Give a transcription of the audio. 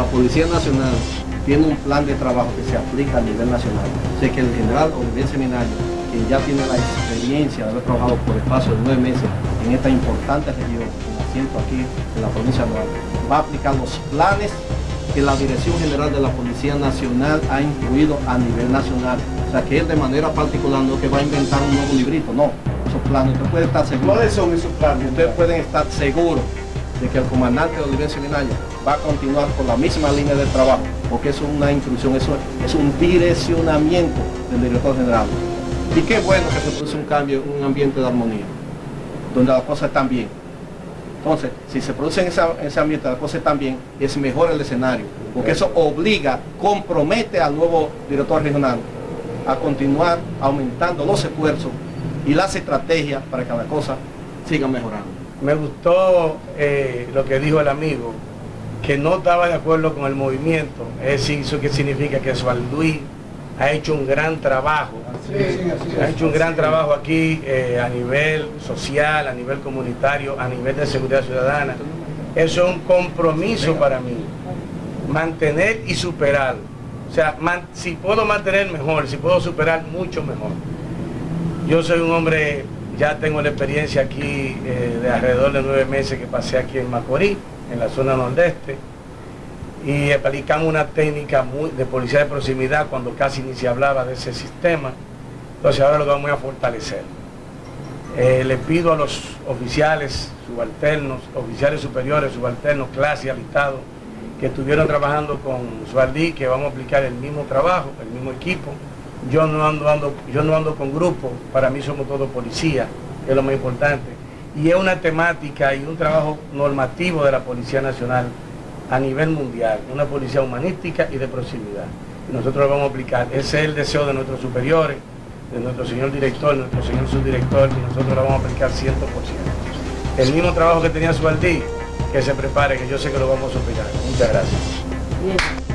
la Policía Nacional tiene un plan de trabajo que se aplica a nivel nacional. Sé que el general Olivier Seminario, quien ya tiene la experiencia de haber trabajado por espacio de nueve meses en esta importante región, con asiento aquí en la provincia de Duarte, va a aplicar los planes que la Dirección General de la Policía Nacional ha incluido a nivel nacional. O sea, que él de manera particular no que va a inventar un nuevo librito, no. Esos planes, usted puede estar seguro. ¿Cuáles son esos planes? Ustedes pueden estar seguros de que el comandante Oliver Seminario va a continuar con la misma línea de trabajo, porque eso es una instrucción, eso es un direccionamiento del director general. Y qué bueno que se produce un cambio, un ambiente de armonía, donde las cosas están bien. Entonces, si se produce en ese, ambiente las cosas están bien, es mejor el escenario, porque eso obliga, compromete al nuevo director regional a continuar aumentando los esfuerzos y las estrategias para que las cosas sigan mejorando. Me gustó eh, lo que dijo el amigo, que no estaba de acuerdo con el movimiento, es decir, eso que significa que Luis ha hecho un gran trabajo, ha hecho un gran trabajo aquí eh, a nivel social, a nivel comunitario, a nivel de seguridad ciudadana. Eso es un compromiso para mí, mantener y superar. O sea, si puedo mantener mejor, si puedo superar mucho mejor. Yo soy un hombre, ya tengo la experiencia aquí eh, de alrededor de nueve meses que pasé aquí en Macorís, en la zona nordeste y aplicamos una técnica de policía de proximidad cuando casi ni se hablaba de ese sistema. Entonces ahora lo vamos a fortalecer. Eh, le pido a los oficiales subalternos, oficiales superiores, subalternos, clase alistados, que estuvieron trabajando con Sualdí, que vamos a aplicar el mismo trabajo, el mismo equipo. Yo no ando, ando, yo no ando con grupos, para mí somos todos policías, es lo más importante. Y es una temática y un trabajo normativo de la Policía Nacional a nivel mundial, una policía humanística y de proximidad. nosotros lo vamos a aplicar. Ese es el deseo de nuestros superiores, de nuestro señor director, nuestro señor subdirector, y nosotros lo vamos a aplicar 100%. El mismo trabajo que tenía Sualdí, que se prepare, que yo sé que lo vamos a superar. Muchas gracias.